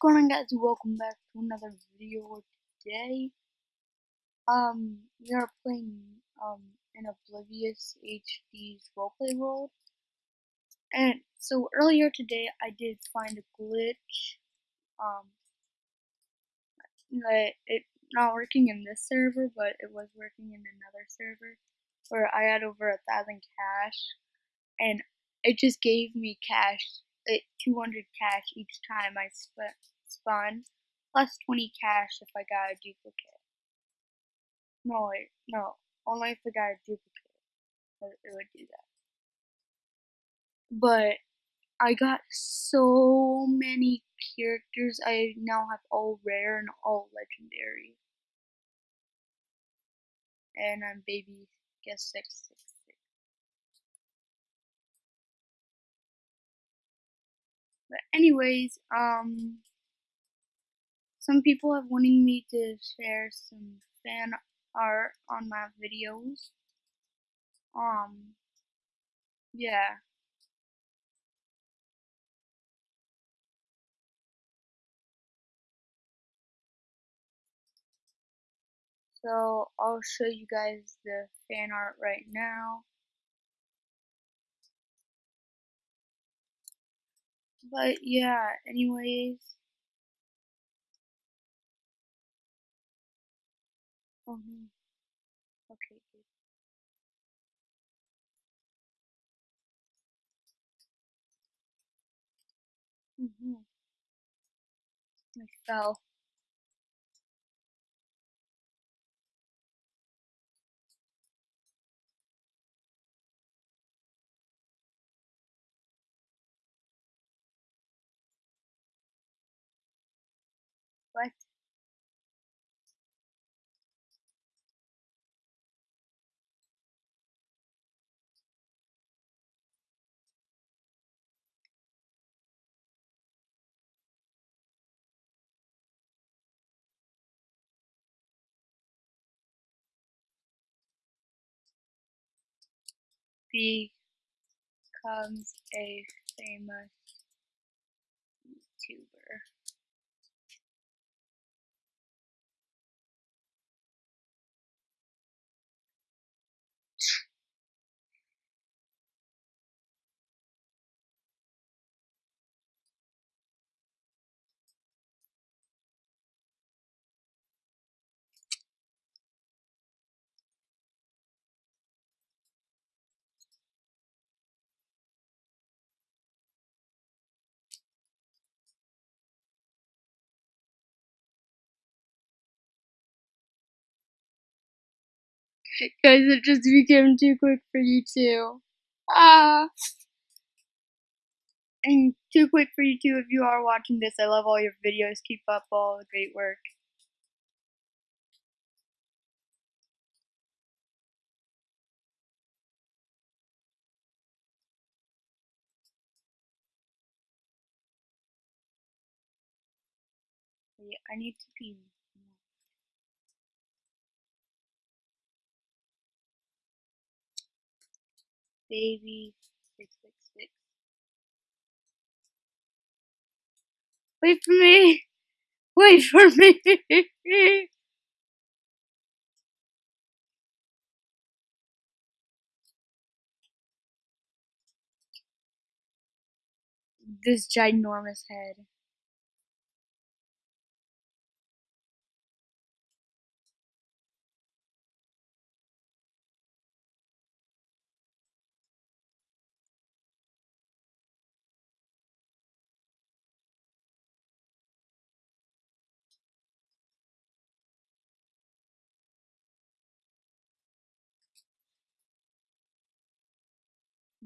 going on guys welcome back to another video today. Um we are playing um an Oblivious HD's roleplay world. And so earlier today I did find a glitch. Um that it not working in this server but it was working in another server where I had over a thousand cash and it just gave me cash 200 cash each time I spent spun, plus 20 cash if I got a duplicate. No, wait, no, only if I got a duplicate, it would do that. But I got so many characters, I now have all rare and all legendary. And I'm baby, guess 666. But anyways, um, some people have wanting me to share some fan art on my videos. Um, yeah. So I'll show you guys the fan art right now. But yeah, anyways. Oh no. Okay, good. Mm-hmm. I fell. What? becomes a famous YouTuber. Guys, it just became too quick for you too. Ah! And too quick for you too if you are watching this. I love all your videos. Keep up all the great work. I need to pee. Baby six six six. Wait for me. Wait for me. this ginormous head.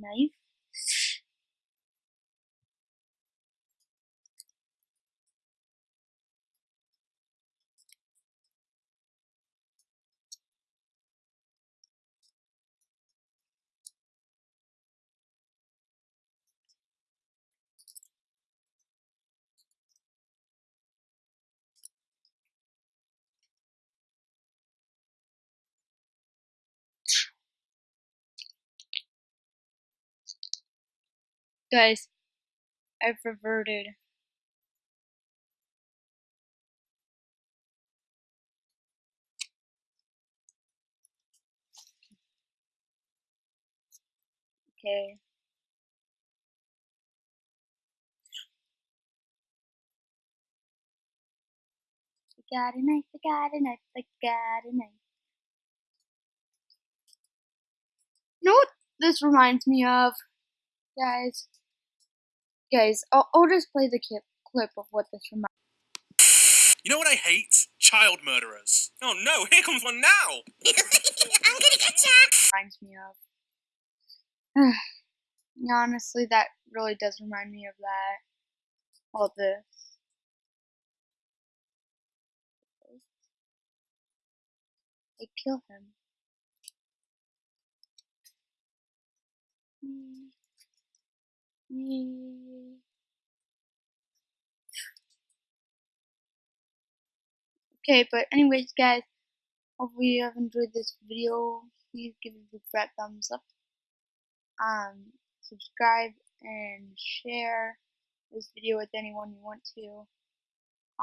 Knife. Guys, I've reverted. Okay. I got a knife, I got a knife, I got a knife. You know what this reminds me of, guys? Guys, I'll, I'll just play the clip, clip of what this reminds You know what I hate? Child murderers. Oh no, here comes one now! I'm gonna get ya! reminds me of. Honestly, that really does remind me of that. All this. They kill him. Hmm. Okay, but anyways, guys, hopefully you have enjoyed this video. Please give it a big thumbs up. Um, subscribe and share this video with anyone you want to.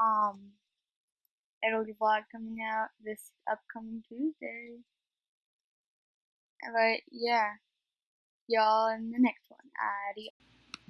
Um, it'll be vlog coming out this upcoming Tuesday. But yeah, y'all in the next one. Adios.